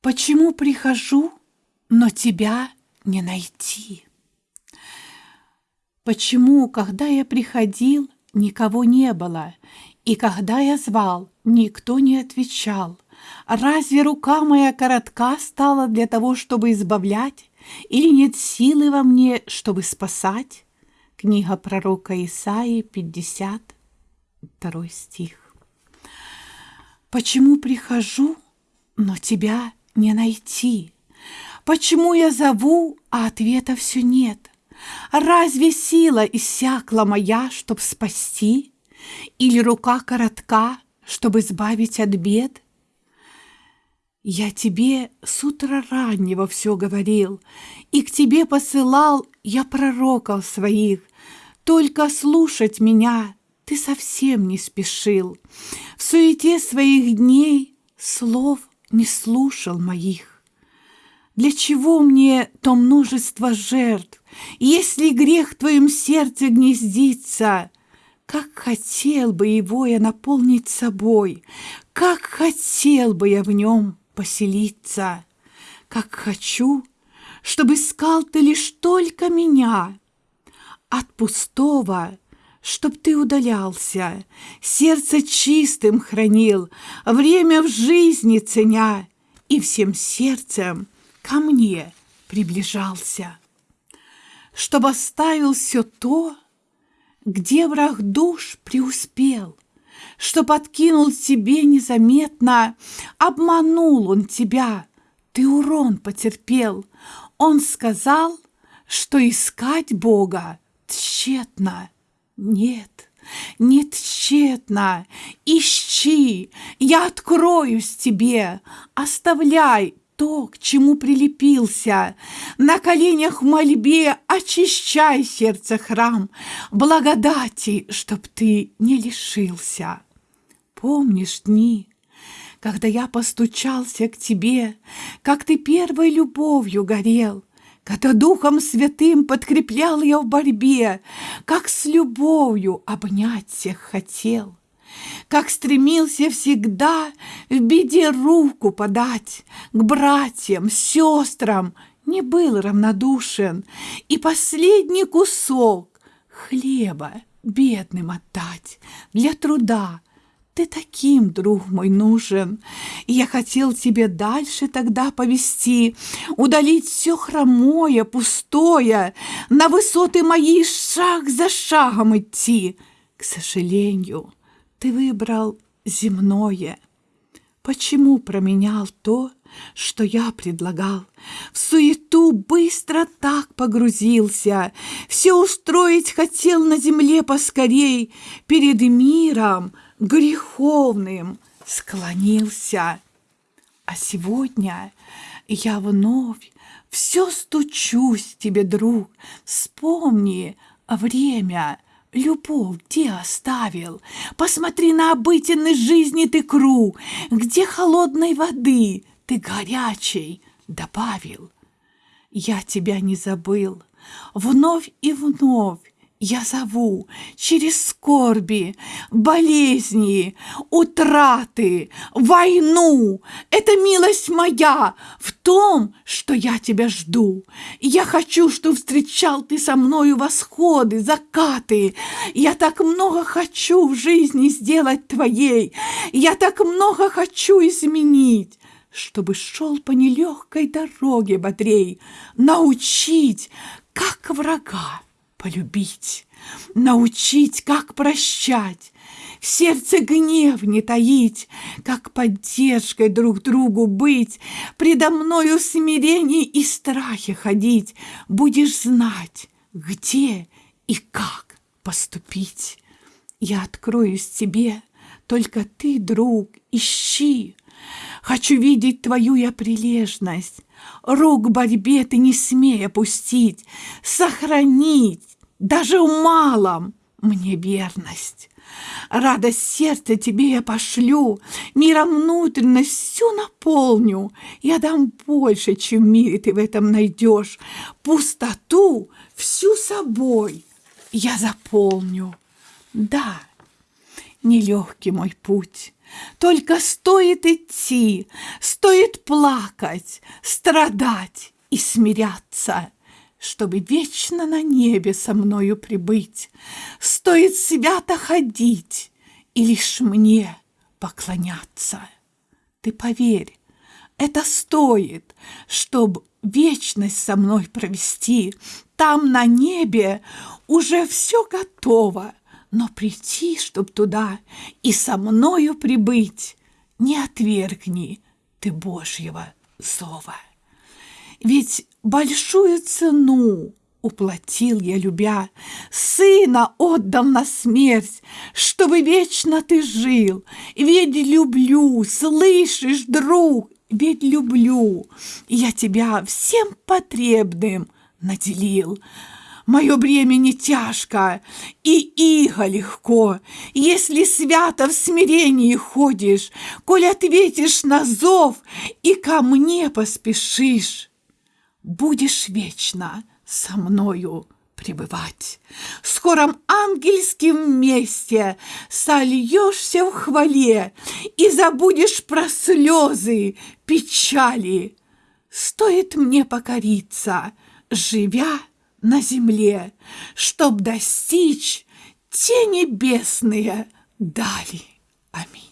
Почему прихожу, но тебя не найти? Почему, когда я приходил, никого не было, и когда я звал, никто не отвечал? Разве рука моя коротка стала для того, чтобы избавлять, или нет силы во мне, чтобы спасать? Книга пророка Исаии, 52 стих. Почему прихожу, но тебя не найти? Почему я зову, а ответа все нет? Разве сила иссякла моя, чтоб спасти? Или рука коротка, чтобы избавить от бед? Я тебе с утра раннего все говорил, И к тебе посылал я пророков своих. Только слушать меня ты совсем не спешил. В суете своих дней слов не слушал моих. Для чего мне то множество жертв, если грех в твоем сердце гнездится? Как хотел бы его я наполнить собой, как хотел бы я в нем поселиться, как хочу, чтобы искал ты лишь только меня. От пустого, чтоб ты удалялся, сердце чистым хранил, время в жизни ценя, и всем сердцем ко мне приближался. Чтоб оставил все то, где враг душ преуспел — что подкинул тебе незаметно. Обманул он тебя, ты урон потерпел. Он сказал, что искать Бога тщетно. Нет, не тщетно. Ищи, я откроюсь тебе. Оставляй то, к чему прилепился. На коленях в мольбе очищай сердце храм, благодати, чтоб ты не лишился. Помнишь дни, когда я постучался к тебе, Как ты первой любовью горел, Когда Духом Святым подкреплял я в борьбе, Как с любовью обнять всех хотел, Как стремился всегда в беде руку подать К братьям, сестрам, не был равнодушен, И последний кусок хлеба бедным отдать для труда, ты таким, друг мой, нужен. И я хотел тебе дальше тогда повести, удалить все хромое, пустое, на высоты мои шаг за шагом идти. К сожалению, ты выбрал земное. Почему променял то, что я предлагал? В суету быстро так погрузился, Все устроить хотел на земле поскорей, Перед миром — греховным склонился. А сегодня я вновь все стучусь тебе, друг. Вспомни время, любовь где оставил. Посмотри на обыденной жизни ты круг, где холодной воды ты горячей добавил. Я тебя не забыл, вновь и вновь я зову через скорби, болезни, утраты, войну. Это милость моя в том, что я тебя жду. Я хочу, чтобы встречал ты со мною восходы, закаты. Я так много хочу в жизни сделать твоей. Я так много хочу изменить чтобы шел по нелегкой дороге бодрей, научить, как врага полюбить, научить, как прощать, в сердце гнев не таить, как поддержкой друг другу быть, предо мною в смирении и страхе ходить, будешь знать, где и как поступить. Я откроюсь тебе, только ты, друг, ищи, Хочу видеть твою я прилежность, Рук борьбе ты не смей опустить, Сохранить даже в малом мне верность. Радость сердца тебе я пошлю, Миром внутренность всю наполню. Я дам больше, чем в мире ты в этом найдешь. Пустоту всю собой я заполню. Да, нелегкий мой путь, Только стоит идти, стоит плакать, страдать и смиряться, чтобы вечно на небе со мною прибыть. Стоит свято ходить и лишь мне поклоняться. Ты поверь, это стоит, чтоб вечность со мной провести. Там на небе уже все готово, но прийти, чтоб туда и со мною прибыть, не отвергни ты Божьего зова. Ведь большую цену уплатил я, любя, Сына отдал на смерть, чтобы вечно ты жил. Ведь люблю, слышишь, друг, ведь люблю. Я тебя всем потребным наделил. Мое бремя не тяжко, и иго легко, Если свято в смирении ходишь, Коль ответишь на зов и ко мне поспешишь, Будешь вечно со мною пребывать. В скором ангельском месте сольешься в хвале и забудешь про слезы, печали. Стоит мне покориться, живя на земле, чтоб достичь те небесные дали. Аминь.